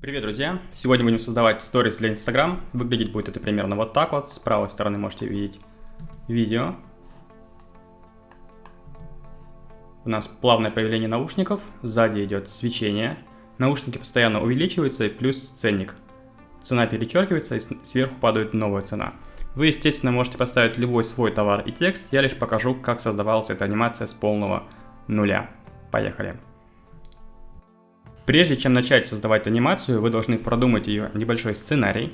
Привет, друзья! Сегодня будем создавать сторис для Instagram. Выглядеть будет это примерно вот так вот. С правой стороны можете видеть видео. У нас плавное появление наушников, сзади идет свечение. Наушники постоянно увеличиваются и плюс ценник. Цена перечеркивается и сверху падает новая цена. Вы, естественно, можете поставить любой свой товар и текст, я лишь покажу, как создавалась эта анимация с полного нуля. Поехали! Прежде чем начать создавать анимацию, вы должны продумать ее небольшой сценарий.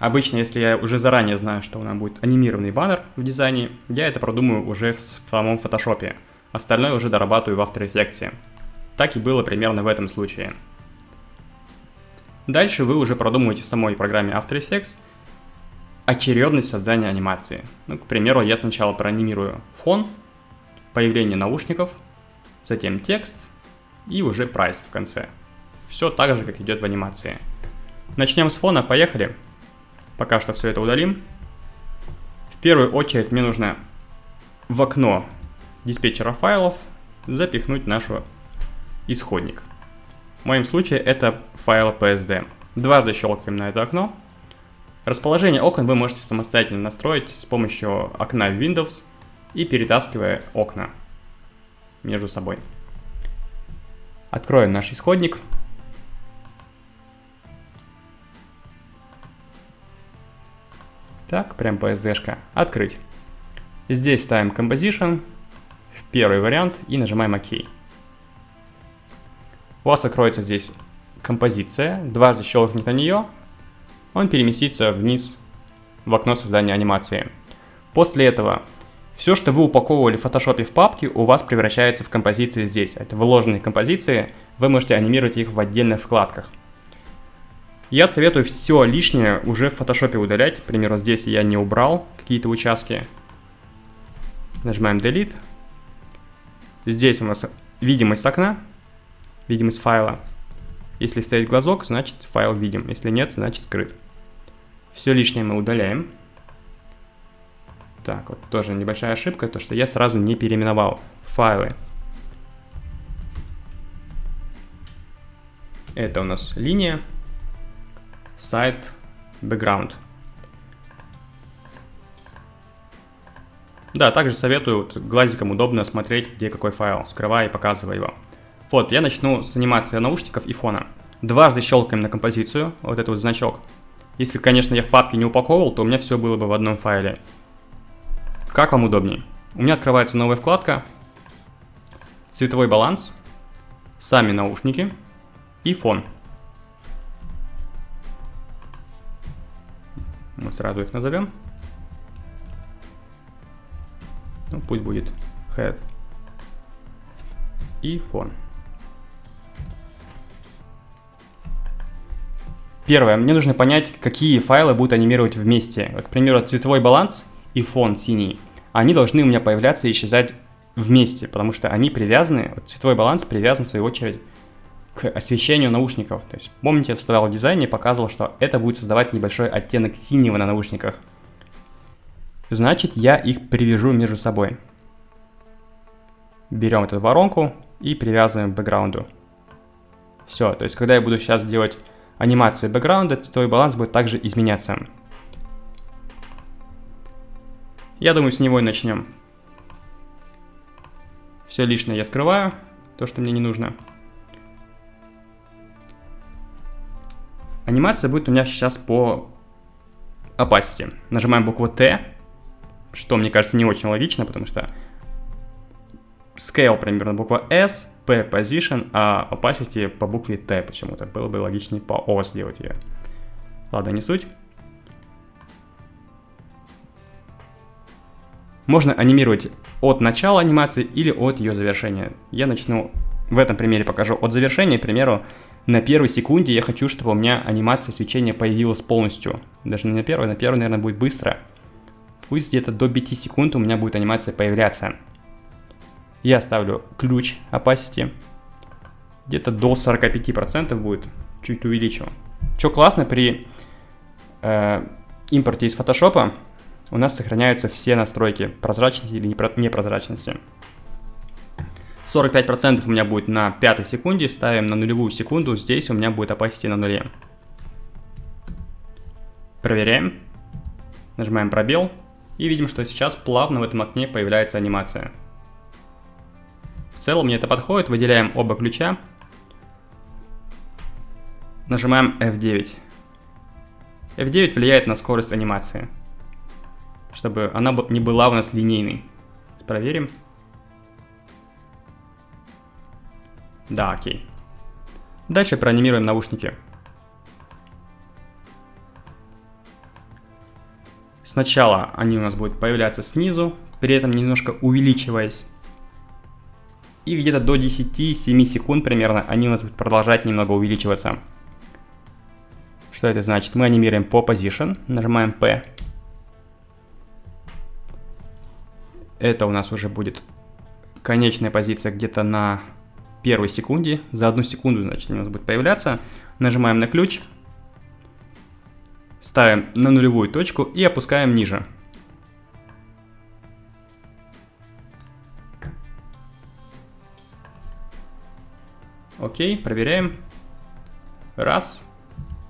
Обычно, если я уже заранее знаю, что у нас будет анимированный баннер в дизайне, я это продумаю уже в самом фотошопе. Остальное уже дорабатываю в After Effects. Так и было примерно в этом случае. Дальше вы уже продумываете в самой программе After Effects очередность создания анимации. Ну, к примеру, я сначала проанимирую фон, появление наушников, затем текст, и уже прайс в конце. Все так же, как идет в анимации. Начнем с фона, поехали. Пока что все это удалим. В первую очередь мне нужно в окно диспетчера файлов запихнуть наш исходник. В моем случае это файл PSD. Дважды щелкаем на это окно. Расположение окон вы можете самостоятельно настроить с помощью окна Windows и перетаскивая окна между собой. Откроем наш исходник. Так, прям PSD-шка. Открыть. Здесь ставим Composition в первый вариант и нажимаем ОК. У вас откроется здесь композиция. Дважды щелкнуть на нее, он переместится вниз в окно создания анимации. После этого все, что вы упаковывали в фотошопе в папке, у вас превращается в композиции здесь. Это вложенные композиции, вы можете анимировать их в отдельных вкладках. Я советую все лишнее уже в фотошопе удалять. К примеру, здесь я не убрал какие-то участки. Нажимаем Delete. Здесь у нас видимость окна, видимость файла. Если стоит глазок, значит файл видим. Если нет, значит скрыт. Все лишнее мы удаляем. Так, вот тоже небольшая ошибка, то что я сразу не переименовал файлы. Это у нас линия, сайт, background. Да, также советую вот, глазиком удобно смотреть, где какой файл, скрывая и показывая его. Вот, я начну с анимации наушников и фона. Дважды щелкаем на композицию, вот этот вот значок. Если, конечно, я в папке не упаковывал, то у меня все было бы в одном файле. Как вам удобнее? У меня открывается новая вкладка, цветовой баланс, сами наушники и фон. Мы сразу их назовем. Ну, пусть будет head и фон. Первое, мне нужно понять, какие файлы будут анимировать вместе. Вот, к примеру, цветовой баланс и фон синий они должны у меня появляться и исчезать вместе, потому что они привязаны, вот цветовой баланс привязан в свою очередь к освещению наушников. То есть, помните, я создавал дизайн и показывал, что это будет создавать небольшой оттенок синего на наушниках. Значит, я их привяжу между собой. Берем эту воронку и привязываем к бэкграунду. Все, то есть, когда я буду сейчас делать анимацию бэкграунда, цветовой баланс будет также изменяться. Я думаю, с него и начнем. Все лишнее я скрываю, то, что мне не нужно. Анимация будет у меня сейчас по opacity. Нажимаем букву T, что, мне кажется, не очень логично, потому что scale примерно буква S, P position, а opacity по букве T почему-то. Было бы логичнее по O сделать ее. Ладно, не суть. Можно анимировать от начала анимации или от ее завершения. Я начну в этом примере покажу от завершения, к примеру, на первой секунде я хочу, чтобы у меня анимация свечения появилась полностью. Даже не на первой, на первой, наверное, будет быстро. Пусть где-то до 5 секунд у меня будет анимация появляться. Я ставлю ключ opacity. Где-то до 45% будет. Чуть увеличу. Что классно при э, импорте из фотошопа, у нас сохраняются все настройки прозрачности или непрозрачности. 45% у меня будет на пятой секунде, ставим на нулевую секунду, здесь у меня будет opacity на нуле. Проверяем. Нажимаем пробел. И видим, что сейчас плавно в этом окне появляется анимация. В целом мне это подходит. Выделяем оба ключа. Нажимаем F9. F9 влияет на скорость анимации. Чтобы она не была у нас линейной. Проверим. Да, окей. Дальше проанимируем наушники. Сначала они у нас будут появляться снизу, при этом немножко увеличиваясь. И где-то до 10-7 секунд примерно они у нас будут продолжать немного увеличиваться. Что это значит? Мы анимируем по position, нажимаем P. Это у нас уже будет конечная позиция где-то на первой секунде. За одну секунду, значит, у нас будет появляться. Нажимаем на ключ, Ставим на нулевую точку и опускаем ниже. Окей, проверяем. Раз.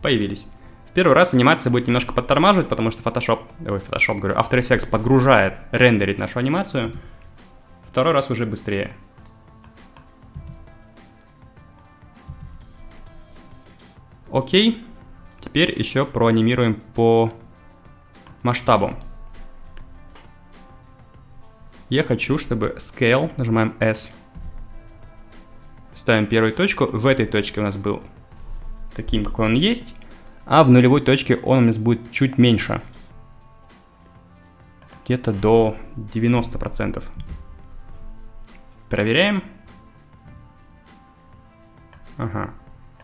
Появились. Первый раз анимация будет немножко подтормаживать, потому что Photoshop, ой, Photoshop, говорю, After Effects подгружает, рендерит нашу анимацию. Второй раз уже быстрее. Окей. Теперь еще проанимируем по масштабу. Я хочу, чтобы Scale, нажимаем S, ставим первую точку, в этой точке у нас был таким, какой он есть, а в нулевой точке он у нас будет чуть меньше. Где-то до 90%. Проверяем. Ага.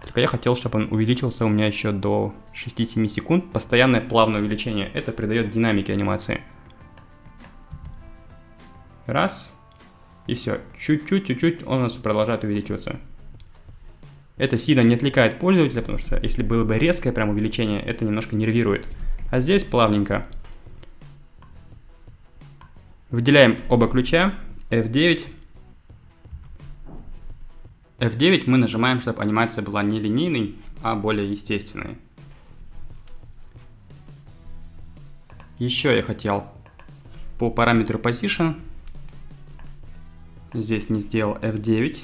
Только я хотел, чтобы он увеличился у меня еще до 6-7 секунд. Постоянное плавное увеличение. Это придает динамике анимации. Раз. И все. Чуть-чуть, чуть-чуть он у нас продолжает увеличиваться. Это сильно не отвлекает пользователя, потому что если было бы резкое прям увеличение, это немножко нервирует. А здесь плавненько. Выделяем оба ключа. F9. F9 мы нажимаем, чтобы анимация была не линейной, а более естественной. Еще я хотел по параметру Position, здесь не сделал F9,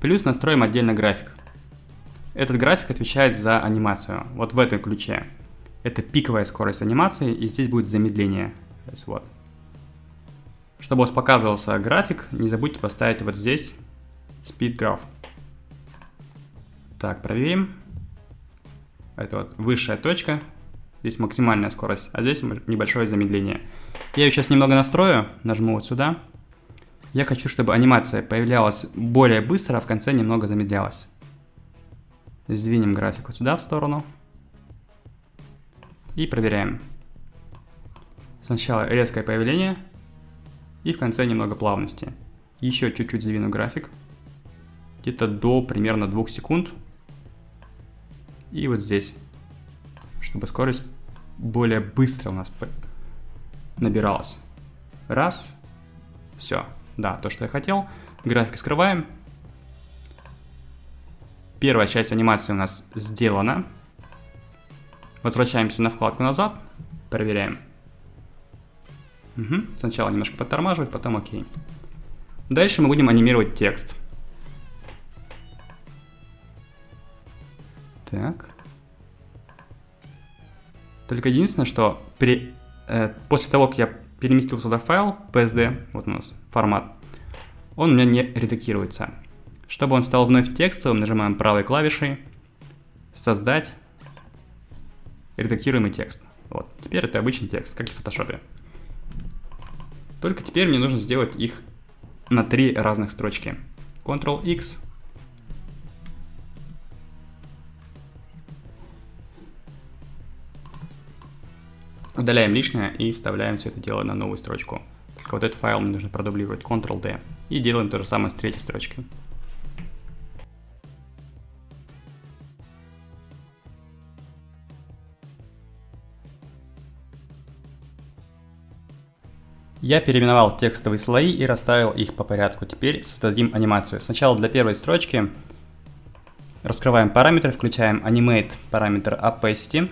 плюс настроим отдельно график. Этот график отвечает за анимацию, вот в этом ключе. Это пиковая скорость анимации, и здесь будет замедление. То есть вот. Чтобы у вас показывался график, не забудьте поставить вот здесь Speed Graph. Так, проверим. Это вот высшая точка. Здесь максимальная скорость, а здесь небольшое замедление. Я ее сейчас немного настрою, нажму вот сюда. Я хочу, чтобы анимация появлялась более быстро, а в конце немного замедлялась. Сдвинем график вот сюда в сторону. И проверяем. Сначала резкое появление, и в конце немного плавности. Еще чуть-чуть сдвину график где-то до примерно 2 секунд. И вот здесь, чтобы скорость более быстро у нас набиралась. Раз, все, да, то, что я хотел. График скрываем. Первая часть анимации у нас сделана. Возвращаемся на вкладку назад, проверяем. Угу. Сначала немножко подтормаживать, потом окей. Дальше мы будем анимировать текст. Так. Только единственное, что при, э, после того, как я переместил сюда файл PSD, вот у нас формат, он у меня не редактируется. Чтобы он стал вновь текстовым, нажимаем правой клавишей «Создать редактируемый текст». Вот, теперь это обычный текст, как и в фотошопе. Только теперь мне нужно сделать их на три разных строчки. Ctrl-X, Удаляем лишнее и вставляем все это дело на новую строчку. Только вот этот файл мне нужно продублировать Ctrl-D. И делаем то же самое с третьей строчкой. Я переименовал текстовые слои и расставил их по порядку. Теперь создадим анимацию. Сначала для первой строчки раскрываем параметры, включаем animate параметр opacity.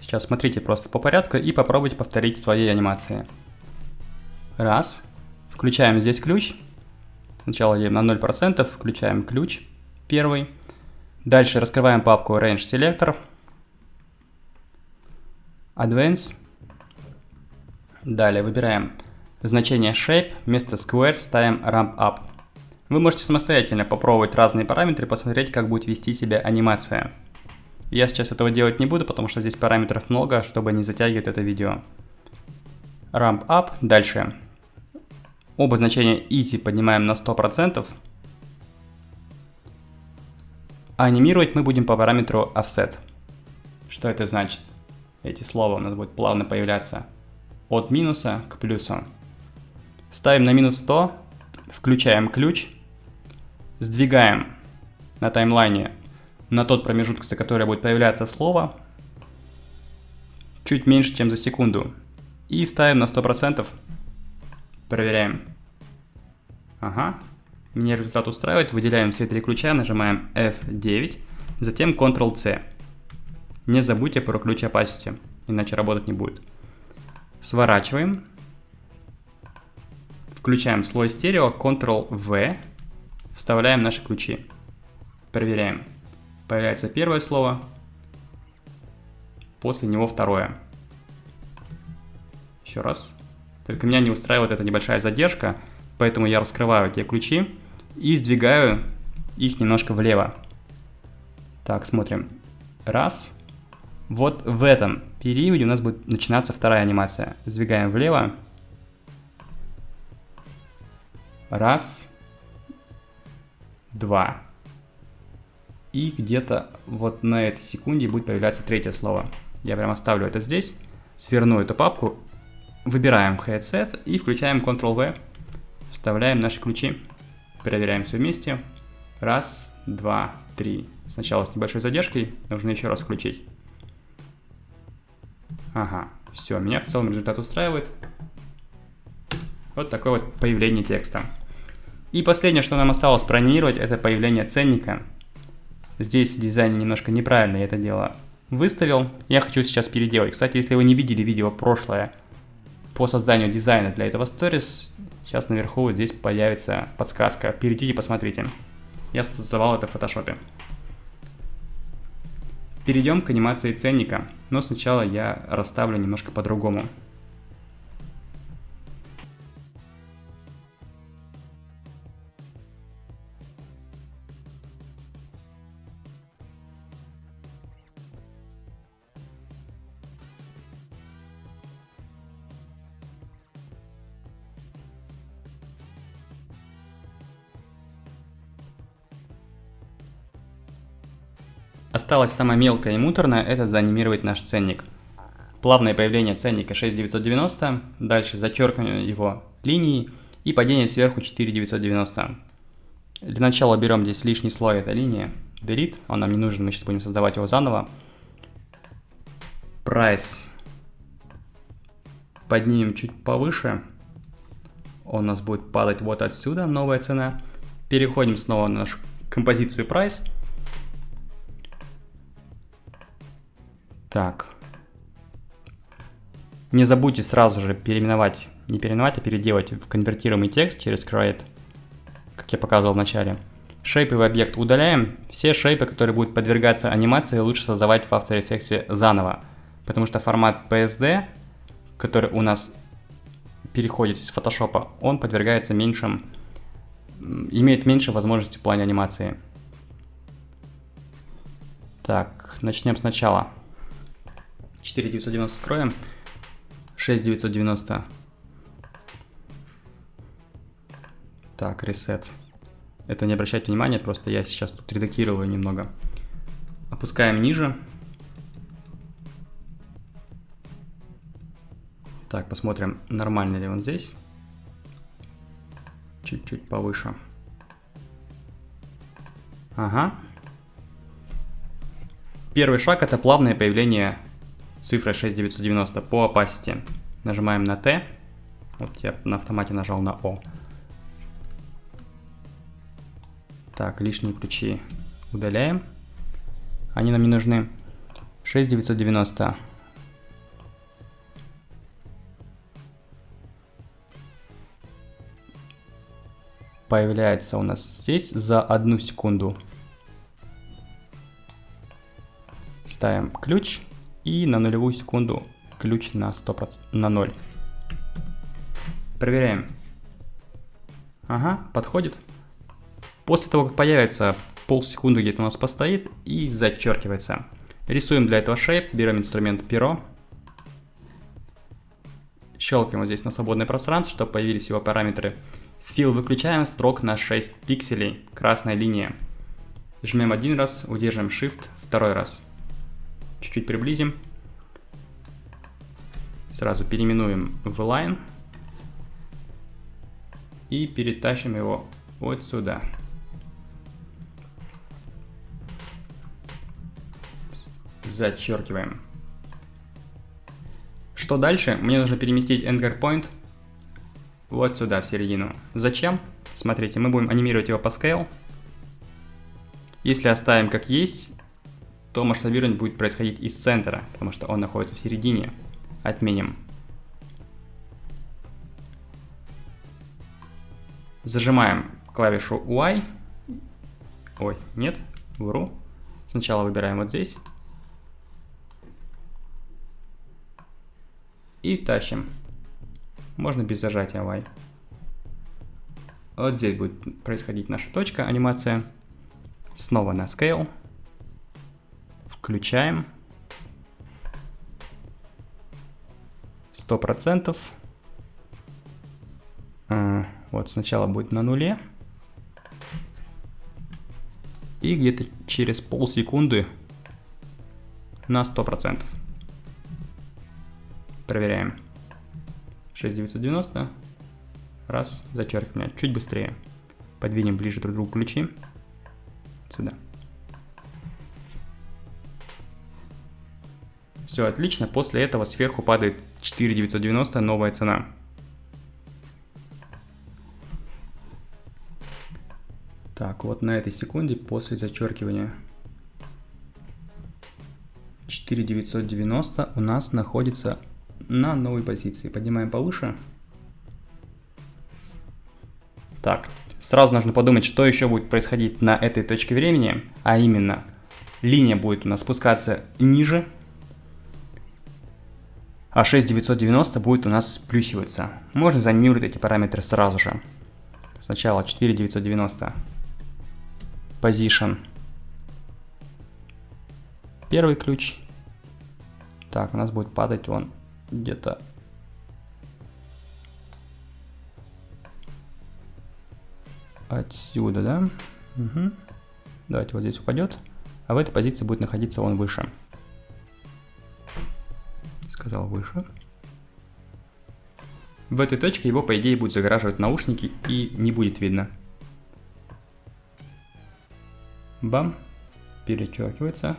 Сейчас смотрите просто по порядку и попробуйте повторить свои анимации. Раз. Включаем здесь ключ. Сначала едем на 0%, включаем ключ первый. Дальше раскрываем папку Range Selector. Advance. Далее выбираем значение Shape, вместо Square ставим Ramp Up. Вы можете самостоятельно попробовать разные параметры, посмотреть, как будет вести себя анимация. Я сейчас этого делать не буду, потому что здесь параметров много, чтобы не затягивать это видео. Ramp Up. Дальше. Оба значения Easy поднимаем на 100%. А анимировать мы будем по параметру Offset. Что это значит? Эти слова у нас будут плавно появляться от минуса к плюсу. Ставим на минус 100, включаем ключ, сдвигаем на таймлайне на тот промежуток, за который будет появляться слово, чуть меньше, чем за секунду. И ставим на 100%. Проверяем. Ага. Меня результат устраивает. Выделяем все три ключа, нажимаем F9, затем Ctrl-C. Не забудьте про ключ opacity, иначе работать не будет. Сворачиваем. Включаем слой стерео, Ctrl-V, вставляем наши ключи. Проверяем. Появляется первое слово, после него второе. Еще раз. Только меня не устраивает эта небольшая задержка, поэтому я раскрываю те ключи и сдвигаю их немножко влево. Так, смотрим. Раз. Вот в этом периоде у нас будет начинаться вторая анимация. Сдвигаем влево. Раз. Два. И где-то вот на этой секунде будет появляться третье слово. Я прям оставлю это здесь, сверну эту папку, выбираем Headset и включаем Ctrl-V, вставляем наши ключи, проверяем все вместе. Раз, два, три. Сначала с небольшой задержкой, нужно еще раз включить. Ага, все, меня в целом результат устраивает. Вот такое вот появление текста. И последнее, что нам осталось проанимировать, это появление ценника. Здесь в дизайне немножко неправильно я это дело выставил. Я хочу сейчас переделать. Кстати, если вы не видели видео прошлое по созданию дизайна для этого сторис, сейчас наверху вот здесь появится подсказка. Перейдите посмотрите. Я создавал это в фотошопе. Перейдем к анимации ценника, но сначала я расставлю немножко по-другому. Осталось самое мелкое и муторное, это заанимировать наш ценник. Плавное появление ценника 6990, дальше зачеркивание его линией и падение сверху 4990. Для начала берем здесь лишний слой, это линия, delete, он нам не нужен, мы сейчас будем создавать его заново. Price поднимем чуть повыше, он у нас будет падать вот отсюда, новая цена. Переходим снова на нашу композицию Price – Так. Не забудьте сразу же переименовать, не переименовать, а переделать в конвертируемый текст через create, как я показывал в начале. Шейповый объект удаляем. Все шейпы, которые будут подвергаться анимации, лучше создавать в After Effects заново. Потому что формат PSD, который у нас переходит из Photoshop, он подвергается меньшим, имеет меньше возможностей в плане анимации. Так, начнем сначала. 4990 скроем. 6990. Так, ресет. Это не обращайте внимания, просто я сейчас тут редактирую немного. Опускаем ниже. Так, посмотрим, нормально ли он здесь. Чуть-чуть повыше. Ага. Первый шаг это плавное появление цифра 6990 по opacity. Нажимаем на T. Вот я на автомате нажал на О. Так, лишние ключи удаляем. Они нам не нужны. 6990. Появляется у нас здесь за одну секунду. Ставим ключ и на нулевую секунду ключ на 100%, на 0. Проверяем. Ага, подходит. После того, как появится полсекунды где-то у нас постоит и зачеркивается. Рисуем для этого shape, берем инструмент перо. Щелкаем вот здесь на свободное пространство, чтобы появились его параметры. Fill выключаем, строк на 6 пикселей, красная линия. Жмем один раз, удержим Shift второй раз. Чуть-чуть приблизим. Сразу переименуем в line. И перетащим его вот сюда. Зачеркиваем. Что дальше? Мне нужно переместить Anchor Point вот сюда, в середину. Зачем? Смотрите, мы будем анимировать его по scale. Если оставим как есть, то масштабирование будет происходить из центра, потому что он находится в середине. Отменим. Зажимаем клавишу Y. Ой, нет, вру. Сначала выбираем вот здесь. И тащим. Можно без зажатия Y. Вот здесь будет происходить наша точка, анимация. Снова на Scale. Включаем. 100%. А, вот сначала будет на нуле. И где-то через полсекунды на 100%. Проверяем. 6990. Раз, зачеркиваем. Чуть быстрее. Подвинем ближе друг к другу ключи. Сюда. Все отлично. После этого сверху падает 4990, новая цена. Так, вот на этой секунде после зачеркивания 4990 у нас находится на новой позиции. Поднимаем повыше. Так, сразу нужно подумать, что еще будет происходить на этой точке времени, а именно линия будет у нас спускаться ниже, а 6990 будет у нас сплющиваться. Можно заанимировать эти параметры сразу же. Сначала 4990 position первый ключ. Так, у нас будет падать он где-то отсюда, да? Угу. Давайте вот здесь упадет. А в этой позиции будет находиться он выше. Сказал выше. В этой точке его, по идее, будет загораживать наушники и не будет видно. Бам. Перечеркивается.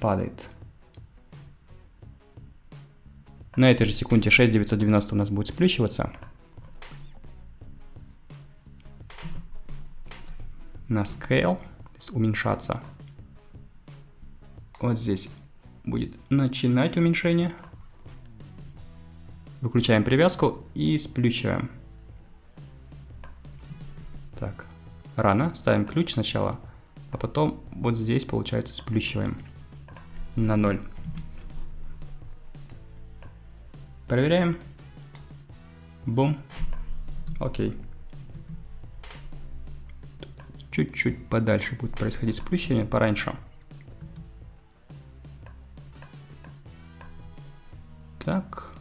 падает. На этой же секунде 6990 у нас будет сплющиваться. На scale, то есть уменьшаться. Вот здесь будет начинать уменьшение. Выключаем привязку и сплющиваем. Так, рано. Ставим ключ сначала, а потом вот здесь, получается, сплющиваем на 0. Проверяем. Бум. Окей. Чуть-чуть подальше будет происходить сплющение, пораньше. Так.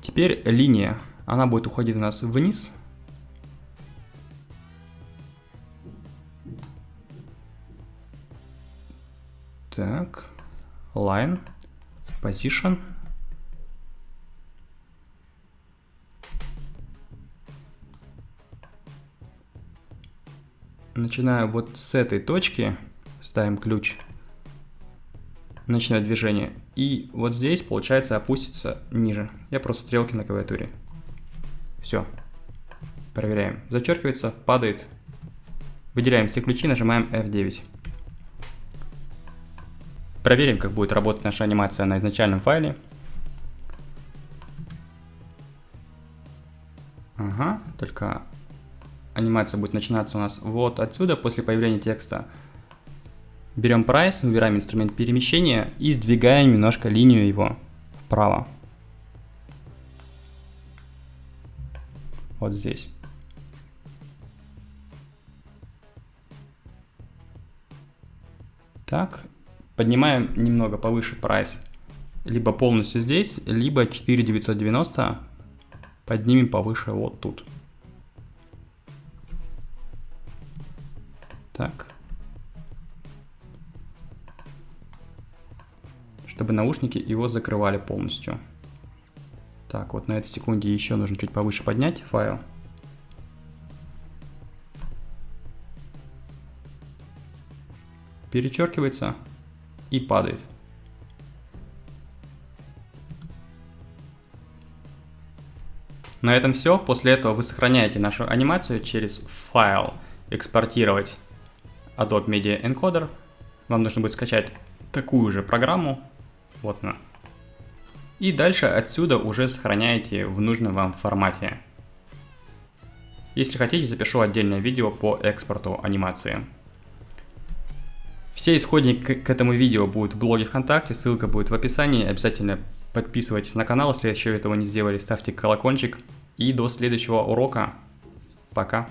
Теперь линия. Она будет уходить у нас вниз. Так, line, position. Начиная вот с этой точки, ставим ключ, начинать движение. И вот здесь, получается, опустится ниже. Я просто стрелки на клавиатуре. Все. Проверяем. Зачеркивается, падает. Выделяем все ключи, нажимаем F9. Проверим, как будет работать наша анимация на изначальном файле. Ага, только анимация будет начинаться у нас вот отсюда, после появления текста. Берем прайс, выбираем инструмент перемещения и сдвигаем немножко линию его вправо. Вот здесь. Так, поднимаем немного повыше прайс. Либо полностью здесь, либо 4990 поднимем повыше вот тут. Так. Чтобы наушники его закрывали полностью. Так, вот на этой секунде еще нужно чуть повыше поднять файл. Перечеркивается и падает. На этом все. После этого вы сохраняете нашу анимацию через файл «Экспортировать Adobe Media Encoder». Вам нужно будет скачать такую же программу. Она. И дальше отсюда уже сохраняете в нужном вам формате. Если хотите, запишу отдельное видео по экспорту анимации. Все исходники к этому видео будут в блоге ВКонтакте, ссылка будет в описании. Обязательно подписывайтесь на канал, если еще этого не сделали, ставьте колокольчик. И до следующего урока. Пока.